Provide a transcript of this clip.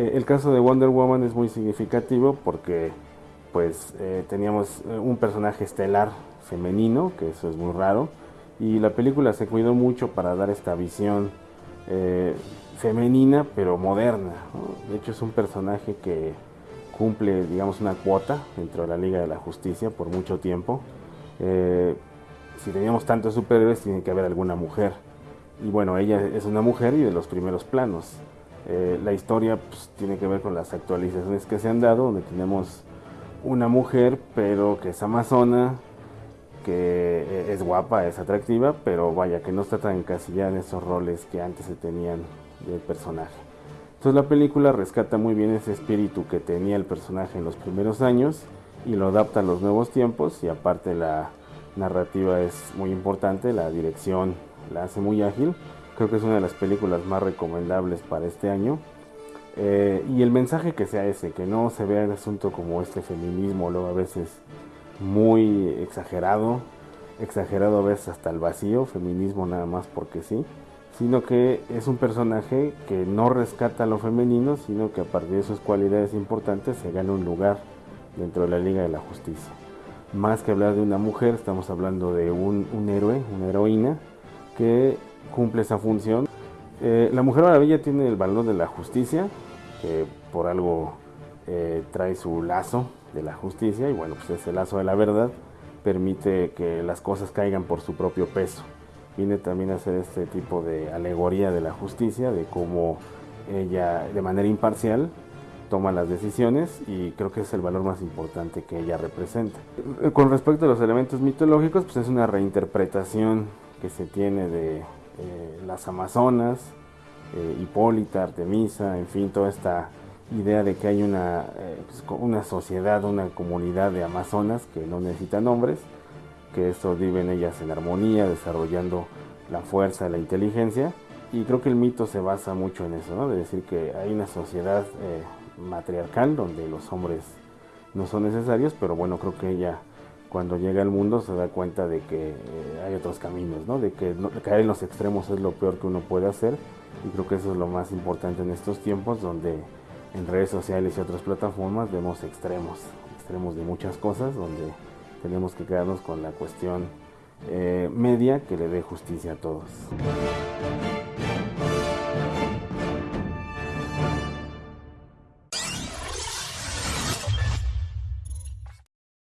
Eh, el caso de Wonder Woman es muy significativo porque pues eh, teníamos eh, un personaje estelar femenino, que eso es muy raro, y la película se cuidó mucho para dar esta visión femenina pero moderna. De hecho es un personaje que cumple digamos una cuota dentro de la Liga de la Justicia por mucho tiempo. si teníamos tantos superhéroes tiene que haber alguna mujer. Y bueno, ella es una mujer y de los primeros planos. Eh, la historia pues, tiene que ver con las actualizaciones que se han dado, donde tenemos una mujer, pero que es amazona, que eh, es guapa, es atractiva, pero vaya, que no está tan encasillada en esos roles que antes se tenían del personaje. Entonces la película rescata muy bien ese espíritu que tenía el personaje en los primeros años y lo adapta a los nuevos tiempos y aparte la narrativa es muy importante, la dirección la hace muy ágil Creo que es una de las películas más recomendables para este año. Eh, y el mensaje que sea ese, que no se vea el asunto como este feminismo, luego a veces muy exagerado, exagerado a veces hasta el vacío, feminismo nada más porque sí, sino que es un personaje que no rescata lo femenino, sino que a partir de sus cualidades importantes se gana un lugar dentro de la Liga de la Justicia. Más que hablar de una mujer, estamos hablando de un, un héroe, una heroína, que cumple esa función. Eh, la Mujer Maravilla tiene el valor de la justicia, que por algo eh, trae su lazo de la justicia, y bueno, pues ese lazo de la verdad permite que las cosas caigan por su propio peso. Viene también a ser este tipo de alegoría de la justicia, de cómo ella de manera imparcial toma las decisiones y creo que es el valor más importante que ella representa. Con respecto a los elementos mitológicos, pues es una reinterpretación que se tiene de eh, las Amazonas, eh, Hipólita, Artemisa, en fin, toda esta idea de que hay una, eh, pues, una sociedad, una comunidad de Amazonas que no necesitan nombres, que esto viven ellas en armonía, desarrollando la fuerza, la inteligencia, y creo que el mito se basa mucho en eso, de decir que hay una sociedad matriarcal donde los hombres no son necesarios, pero bueno, creo que ella cuando llega al mundo se da cuenta de que eh, hay otros caminos, ¿no? de que caer en los extremos es lo peor que uno puede hacer y creo que eso es lo más importante en estos tiempos donde en redes sociales y otras plataformas vemos extremos, extremos de muchas cosas donde tenemos que quedarnos con la cuestión eh, media que le dé justicia a todos.